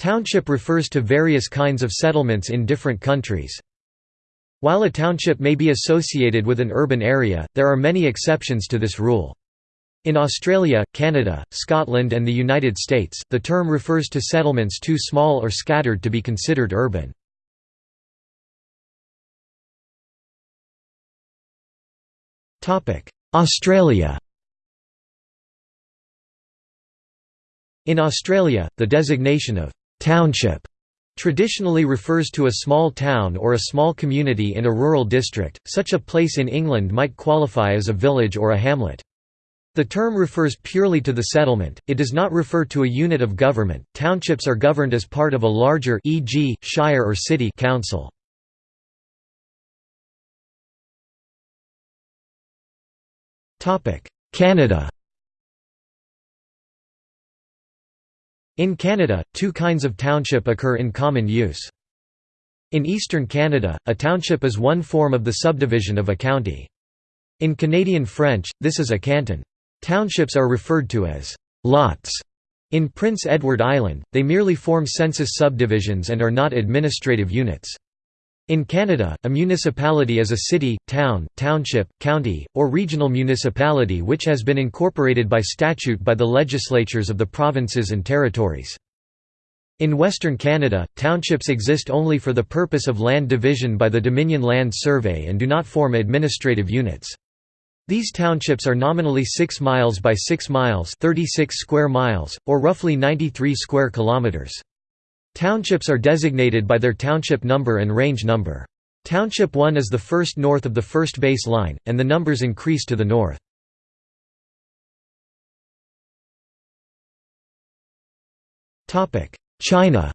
Township refers to various kinds of settlements in different countries. While a township may be associated with an urban area, there are many exceptions to this rule. In Australia, Canada, Scotland and the United States, the term refers to settlements too small or scattered to be considered urban. Australia In Australia, the designation of «township» traditionally refers to a small town or a small community in a rural district, such a place in England might qualify as a village or a hamlet. The term refers purely to the settlement, it does not refer to a unit of government. Townships are governed as part of a larger e.g., shire or city council. Canada In Canada, two kinds of township occur in common use. In eastern Canada, a township is one form of the subdivision of a county. In Canadian French, this is a canton. Townships are referred to as «lots». In Prince Edward Island, they merely form census subdivisions and are not administrative units. In Canada, a municipality is a city, town, township, county, or regional municipality which has been incorporated by statute by the legislatures of the provinces and territories. In Western Canada, townships exist only for the purpose of land division by the Dominion Land Survey and do not form administrative units. These townships are nominally 6 miles by 6 miles 36 square miles, or roughly 93 square kilometers. Townships are designated by their township number and range number. Township 1 is the first north of the first base line, and the numbers increase to the north. China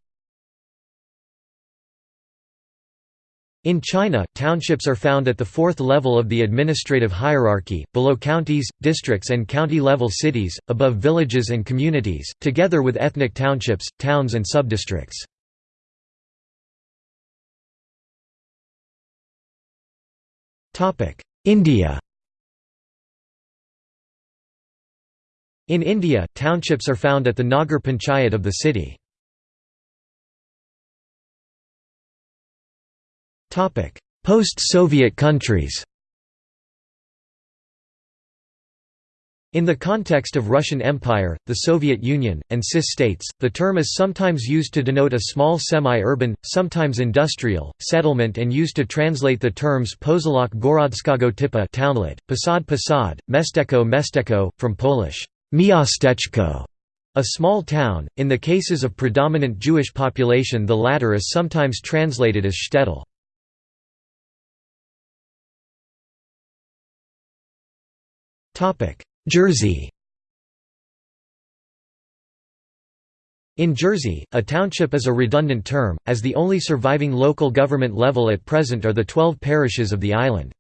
In China, townships are found at the fourth level of the administrative hierarchy, below counties, districts and county-level cities, above villages and communities, together with ethnic townships, towns and subdistricts. India In India, townships are found at the Nagar Panchayat of the city. Post-Soviet countries In the context of Russian Empire, the Soviet Union, and CIS states, the term is sometimes used to denote a small semi-urban, sometimes industrial, settlement and used to translate the terms Poselok Gorodskago Typa townlet, Posad Posad, Mesteko Mesteko, from Polish miasteczko, a small town. In the cases of predominant Jewish population the latter is sometimes translated as shtetl. Jersey In Jersey, a township is a redundant term, as the only surviving local government level at present are the twelve parishes of the island.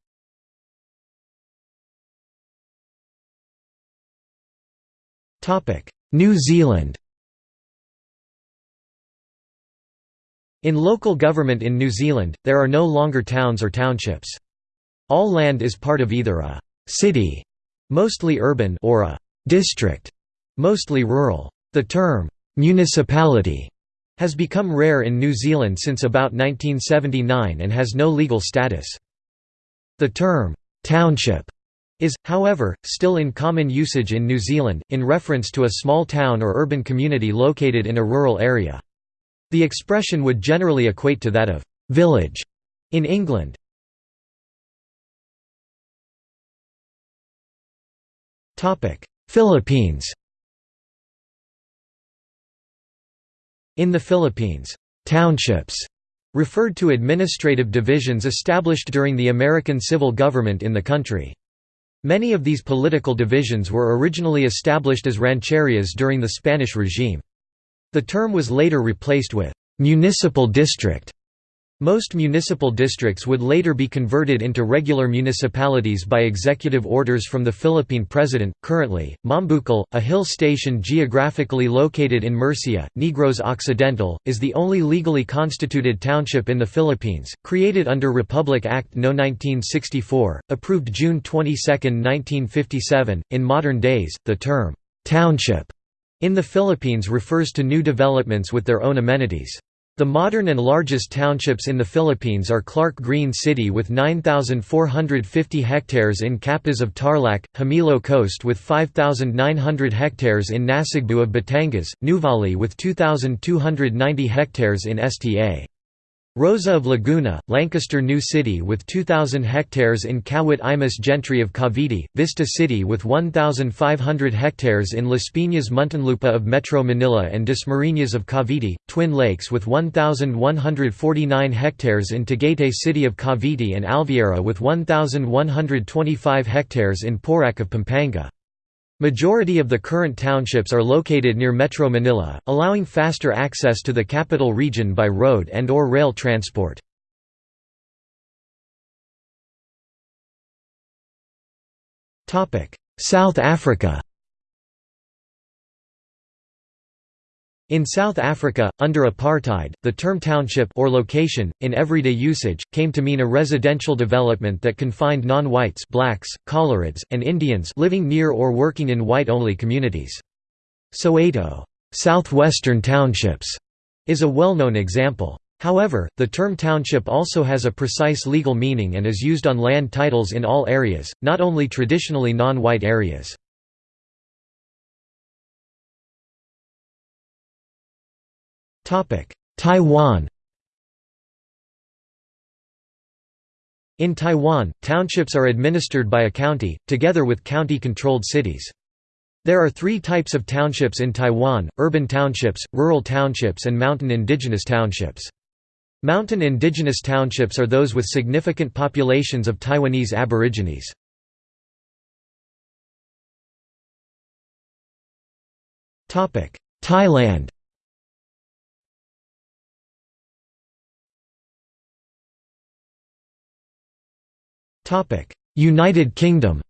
New Zealand In local government in New Zealand, there are no longer towns or townships. All land is part of either a «city» mostly urban or a district, mostly rural. The term municipality has become rare in New Zealand since about 1979 and has no legal status. The term township is, however, still in common usage in New Zealand, in reference to a small town or urban community located in a rural area. The expression would generally equate to that of village in England. Philippines In the Philippines, townships referred to administrative divisions established during the American civil government in the country. Many of these political divisions were originally established as rancherias during the Spanish regime. The term was later replaced with «municipal district» Most municipal districts would later be converted into regular municipalities by executive orders from the Philippine president. Currently, Mambucal, a hill station geographically located in Murcia, Negros Occidental, is the only legally constituted township in the Philippines, created under Republic Act No. 1964, approved June 22, 1957. In modern days, the term township In the Philippines refers to new developments with their own amenities. The modern and largest townships in the Philippines are Clark Green City with 9,450 hectares in Capas of Tarlac, Hamilo Coast with 5,900 hectares in Nasugbu of Batangas, Nuvali with 2,290 hectares in Sta. Rosa of Laguna, Lancaster New City with 2,000 hectares in Kawit Imus Gentry of Cavite, Vista City with 1,500 hectares in Las Piñas Muntinlupa of Metro Manila and Dasmariñas of Cavite, Twin Lakes with 1,149 hectares in Tagaytay City of Cavite and Alviera with 1,125 hectares in Porac of Pampanga. Majority of the current townships are located near Metro Manila, allowing faster access to the capital region by road and or rail transport. South Africa In South Africa, under apartheid, the term township or location, in everyday usage, came to mean a residential development that confined non-whites blacks, Coloureds, and Indians living near or working in white-only communities. Soweto southwestern townships", is a well-known example. However, the term township also has a precise legal meaning and is used on land titles in all areas, not only traditionally non-white areas. Taiwan In Taiwan, townships are administered by a county, together with county-controlled cities. There are three types of townships in Taiwan, urban townships, rural townships and mountain indigenous townships. Mountain indigenous townships are those with significant populations of Taiwanese aborigines. Thailand United Kingdom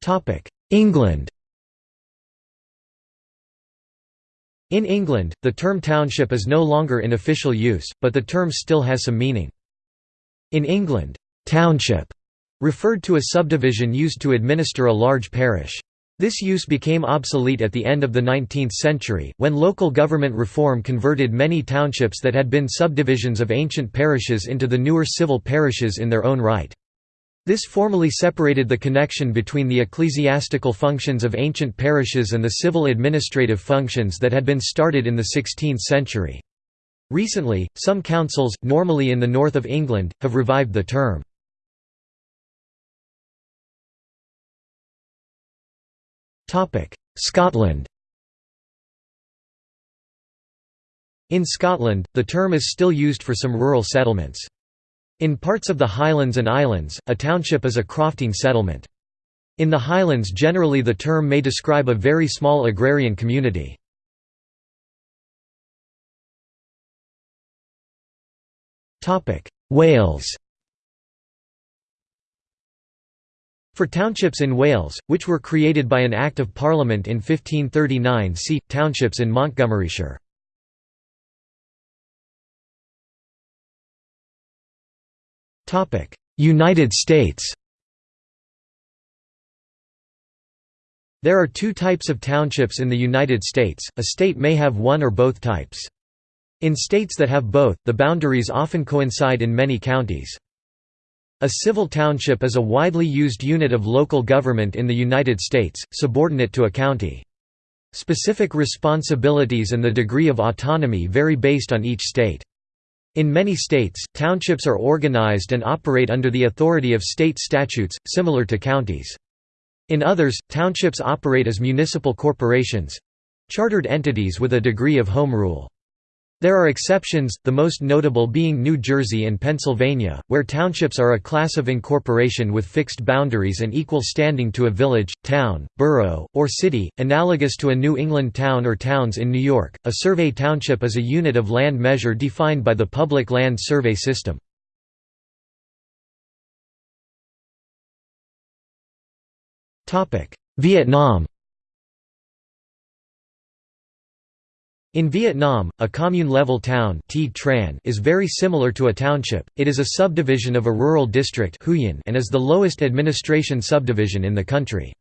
Topic: England In England, the term township is no longer in official use, but the term still has some meaning. In England, township referred to a subdivision used to administer a large parish. This use became obsolete at the end of the 19th century, when local government reform converted many townships that had been subdivisions of ancient parishes into the newer civil parishes in their own right. This formally separated the connection between the ecclesiastical functions of ancient parishes and the civil administrative functions that had been started in the 16th century. Recently, some councils, normally in the north of England, have revived the term. Scotland In Scotland, the term is still used for some rural settlements. In parts of the Highlands and Islands, a township is a crofting settlement. In the Highlands generally the term may describe a very small agrarian community. Wales For townships in Wales, which were created by an Act of Parliament in 1539 see, townships in Montgomeryshire. United States There are two types of townships in the United States, a state may have one or both types. In states that have both, the boundaries often coincide in many counties. A civil township is a widely used unit of local government in the United States, subordinate to a county. Specific responsibilities and the degree of autonomy vary based on each state. In many states, townships are organized and operate under the authority of state statutes, similar to counties. In others, townships operate as municipal corporations—chartered entities with a degree of home rule. There are exceptions, the most notable being New Jersey and Pennsylvania, where townships are a class of incorporation with fixed boundaries and equal standing to a village, town, borough, or city, analogous to a New England town or towns in New York. A survey township is a unit of land measure defined by the Public Land Survey System. Vietnam In Vietnam, a commune-level town is very similar to a township, it is a subdivision of a rural district and is the lowest administration subdivision in the country.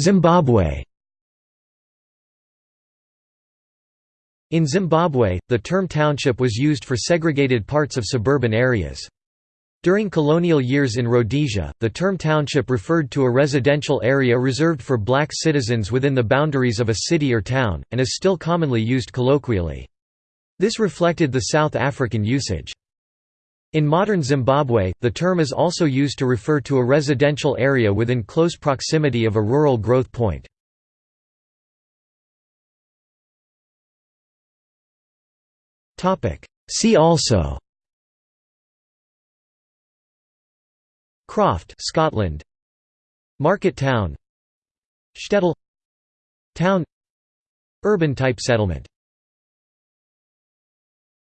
Zimbabwe In Zimbabwe, the term township was used for segregated parts of suburban areas. During colonial years in Rhodesia, the term township referred to a residential area reserved for black citizens within the boundaries of a city or town, and is still commonly used colloquially. This reflected the South African usage. In modern Zimbabwe, the term is also used to refer to a residential area within close proximity of a rural growth point. See also Croft, Scotland. Market town. Shtetl. Town. Urban type settlement